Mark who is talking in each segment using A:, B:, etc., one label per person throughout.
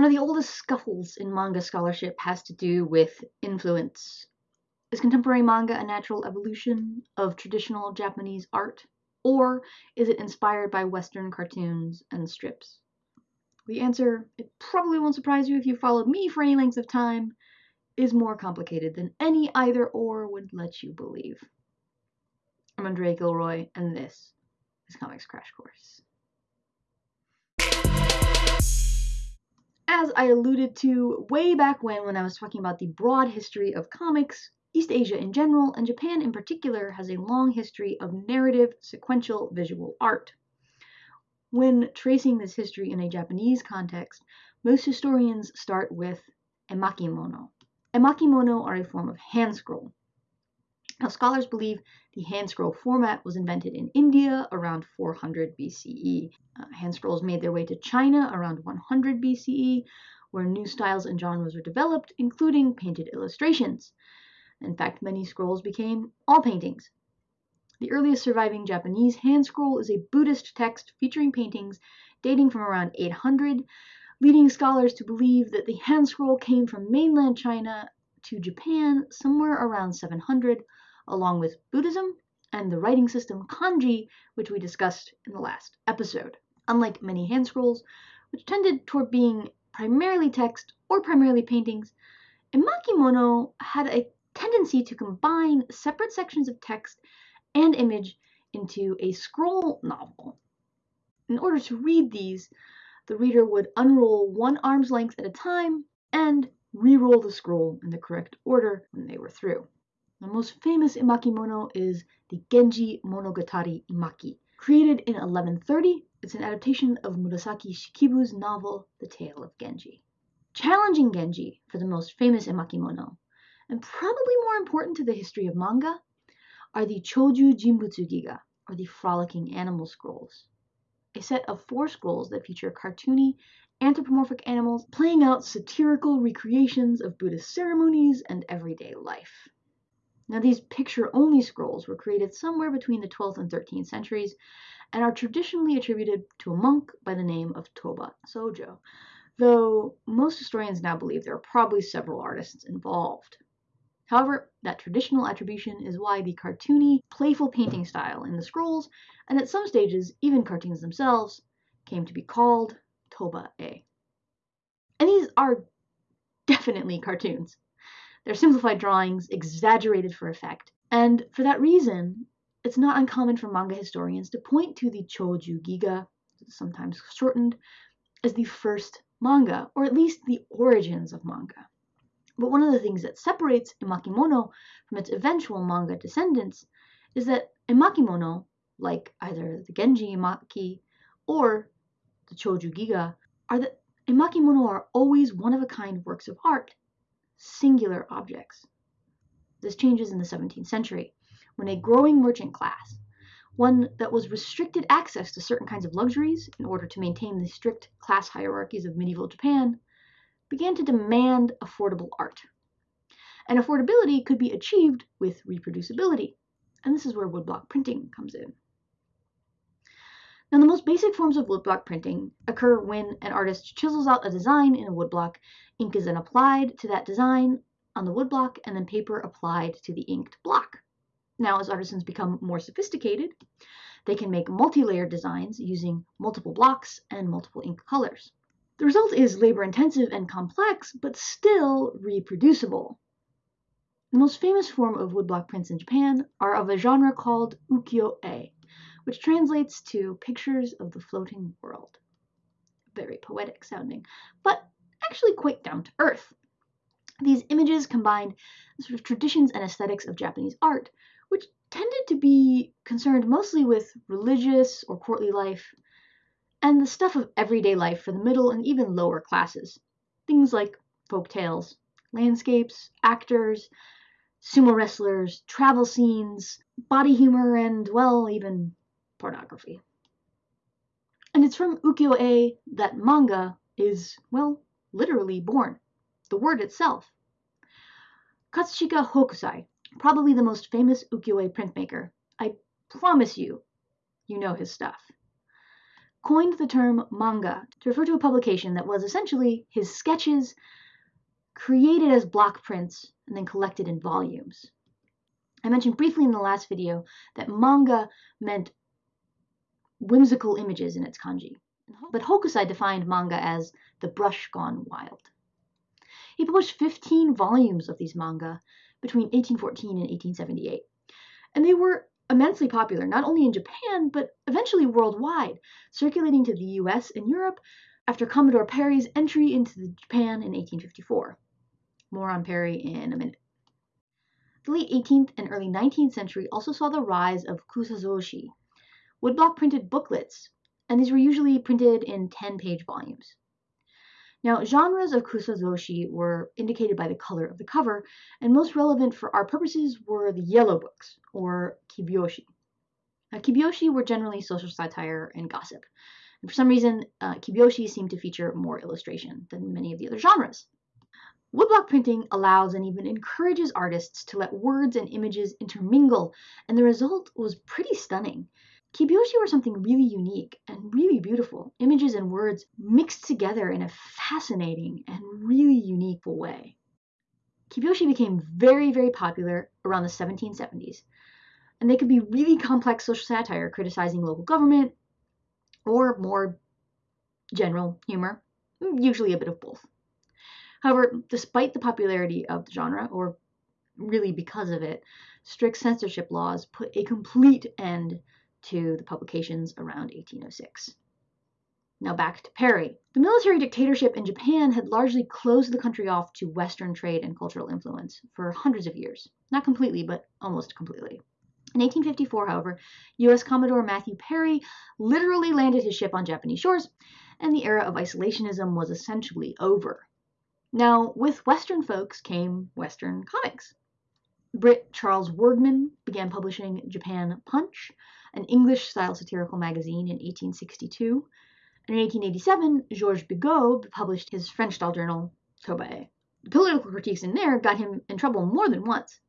A: One of the oldest scuffles in manga scholarship has to do with influence. Is contemporary manga a natural evolution of traditional Japanese art? Or is it inspired by Western cartoons and strips? The answer, it probably won't surprise you if you followed me for any length of time, is more complicated than any either or would let you believe. I'm Andrea Gilroy, and this is Comics Crash Course. As I alluded to way back when, when I was talking about the broad history of comics, East Asia in general, and Japan in particular, has a long history of narrative, sequential visual art. When tracing this history in a Japanese context, most historians start with emakimono. Emakimono are a form of hand scroll. Now, scholars believe the hand scroll format was invented in India around 400 BCE. Uh, hand scrolls made their way to China around 100 BCE, where new styles and genres were developed, including painted illustrations. In fact, many scrolls became all paintings. The earliest surviving Japanese hand scroll is a Buddhist text featuring paintings dating from around 800, leading scholars to believe that the hand scroll came from mainland China to Japan somewhere around 700, along with Buddhism and the writing system kanji, which we discussed in the last episode. Unlike many hand scrolls, which tended toward being primarily text or primarily paintings, emakimono had a tendency to combine separate sections of text and image into a scroll novel. In order to read these, the reader would unroll one arm's length at a time and re-roll the scroll in the correct order when they were through. The most famous emakimono is the Genji Monogatari Emaki. Created in 1130, it's an adaptation of Murasaki Shikibu's novel The Tale of Genji. Challenging Genji for the most famous emakimono, and probably more important to the history of manga, are the Choju Jinbutsu Giga, or the Frolicking Animal Scrolls. A set of four scrolls that feature cartoony, anthropomorphic animals playing out satirical recreations of Buddhist ceremonies and everyday life. Now, these picture only scrolls were created somewhere between the 12th and 13th centuries and are traditionally attributed to a monk by the name of Toba Sojo, though most historians now believe there are probably several artists involved. However, that traditional attribution is why the cartoony, playful painting style in the scrolls, and at some stages even cartoons themselves, came to be called Toba E. And these are definitely cartoons. They're simplified drawings, exaggerated for effect, and for that reason, it's not uncommon for manga historians to point to the Choju Giga, sometimes shortened, as the first manga, or at least the origins of manga. But one of the things that separates Emakimono from its eventual manga descendants is that Emakimono, like either the Genji Emaki or the Choju Giga, are that Emakimono are always one of a kind works of art, singular objects. This changes in the 17th century, when a growing merchant class, one that was restricted access to certain kinds of luxuries in order to maintain the strict class hierarchies of medieval Japan, began to demand affordable art. And affordability could be achieved with reproducibility. And this is where woodblock printing comes in. Now, the most basic forms of woodblock printing occur when an artist chisels out a design in a woodblock, ink is then applied to that design on the woodblock, and then paper applied to the inked block. Now, as artisans become more sophisticated, they can make multi-layered designs using multiple blocks and multiple ink colors. The result is labor intensive and complex, but still reproducible. The most famous form of woodblock prints in Japan are of a genre called ukiyo-e, which translates to pictures of the floating world. Very poetic sounding, but actually quite down to earth. These images combined sort of traditions and aesthetics of Japanese art, which tended to be concerned mostly with religious or courtly life, and the stuff of everyday life for the middle and even lower classes. Things like folk tales, landscapes, actors, sumo wrestlers, travel scenes, body humor, and, well, even pornography. And it's from ukiyo-e that manga is, well, literally born. The word itself. Katsushika Hokusai, probably the most famous ukiyo-e printmaker. I promise you, you know his stuff. coined the term manga to refer to a publication that was essentially his sketches created as block prints and then collected in volumes. I mentioned briefly in the last video that manga meant whimsical images in its kanji, mm-hmm. but Hokusai defined manga as the brush gone wild. He published 15 volumes of these manga between 1814 and 1878, and they were immensely popular, not only in Japan, but eventually worldwide, circulating to the US and Europe after Commodore Perry's entry into Japan in 1854. More on Perry in a minute. The late 18th and early 19th century also saw the rise of kusazoshi, woodblock printed booklets, and these were usually printed in 10 page volumes. Now, genres of kusazoshi were indicated by the color of the cover, and most relevant for our purposes were the yellow books, or kibyoshi. Now, kibyoshi were generally social satire and gossip. And for some reason, uh, kibyoshi seemed to feature more illustration than many of the other genres. Woodblock printing allows and even encourages artists to let words and images intermingle, and the result was pretty stunning. Kibyoshi were something really unique and really beautiful, images and words mixed together in a fascinating and really unique way. Kibyoshi became very, very popular around the 1770s, and they could be really complex social satire criticizing local government or more general humor, usually a bit of both. However, despite the popularity of the genre, or really because of it, strict censorship laws put a complete end to the publications around 1806. Now back to Perry. The military dictatorship in Japan had largely closed the country off to Western trade and cultural influence for hundreds of years. Not completely, but almost completely. In 1854, however, U.S. Commodore Matthew Perry literally landed his ship on Japanese shores, and the era of isolationism was essentially over. Now, with Western folks came Western comics. Brit Charles Wirgman began publishing Japan Punch, an English style satirical magazine, in 1862. And in 1887, Georges Bigot published his French style journal, Tobae. The political critiques in there got him in trouble more than once.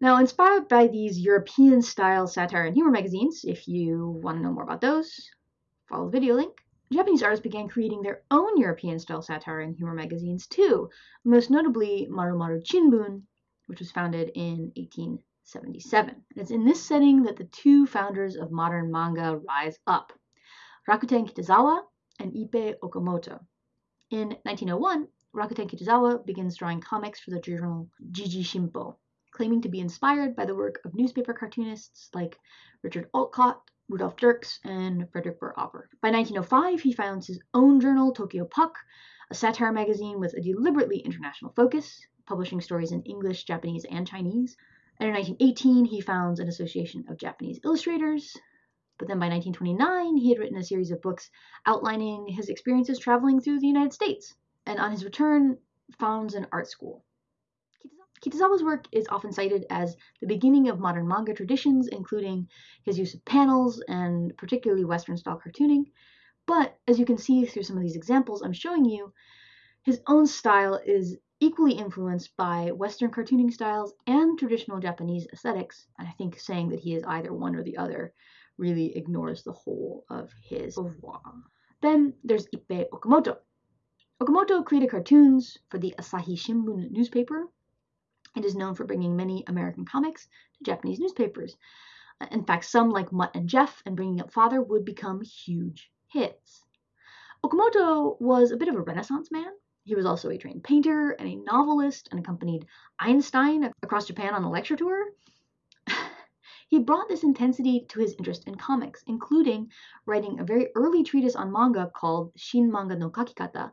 A: Now, inspired by these European style satire and humor magazines, if you want to know more about those, follow the video link. Japanese artists began creating their own European style satire and humor magazines too, most notably Maru Maru Chinbun, which was founded in 1877. And it's in this setting that the two founders of modern manga rise up Rakuten Kitazawa and Ippei Okamoto. In 1901, Rakuten Kitazawa begins drawing comics for the journal Jiji Shimpo, claiming to be inspired by the work of newspaper cartoonists like Richard Outcault, Rudolf Dirks, and Frederick Burr Opper. By 1905, he founds his own journal, Tokyo Puck, a satire magazine with a deliberately international focus publishing stories in English, Japanese, and Chinese. And in 1918, he founds an association of Japanese illustrators. But then by 1929, he had written a series of books outlining his experiences traveling through the United States. And on his return, founds an art school. Kitazawa's work is often cited as the beginning of modern manga traditions, including his use of panels and particularly Western style cartooning. But as you can see through some of these examples I'm showing you, his own style is equally influenced by Western cartooning styles and traditional Japanese aesthetics, and I think saying that he is either one or the other really ignores the whole of his oeuvre. Then there's Ippei Okamoto. Okamoto created cartoons for the Asahi Shimbun newspaper. It is known for bringing many American comics to Japanese newspapers. In fact, some like Mutt and Jeff and Bringing Up Father would become huge hits. Okamoto was a bit of a renaissance man. He was also a trained painter and a novelist and accompanied Einstein across Japan on a lecture tour. he brought this intensity to his interest in comics, including writing a very early treatise on manga called Shin Manga no Kakikata,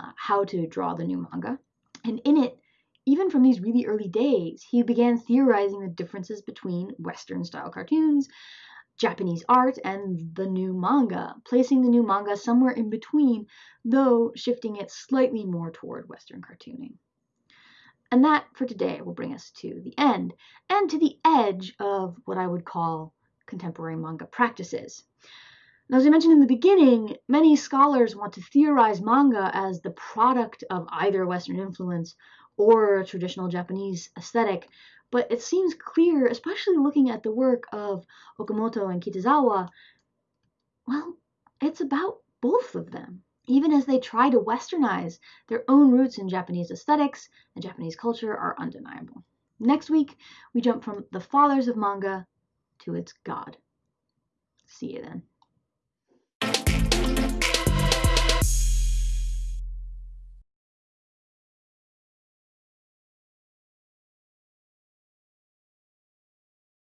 A: uh, How to Draw the New Manga. And in it, even from these really early days, he began theorizing the differences between Western style cartoons, Japanese art and the new manga, placing the new manga somewhere in between, though shifting it slightly more toward Western cartooning. And that for today will bring us to the end and to the edge of what I would call contemporary manga practices. Now, as I mentioned in the beginning, many scholars want to theorize manga as the product of either Western influence or traditional Japanese aesthetic, but it seems clear, especially looking at the work of Okamoto and Kitazawa, Well, it's about both of them. Even as they try to westernize, their own roots in Japanese aesthetics and Japanese culture are undeniable. Next week, we jump from the fathers of manga to its god. See you then.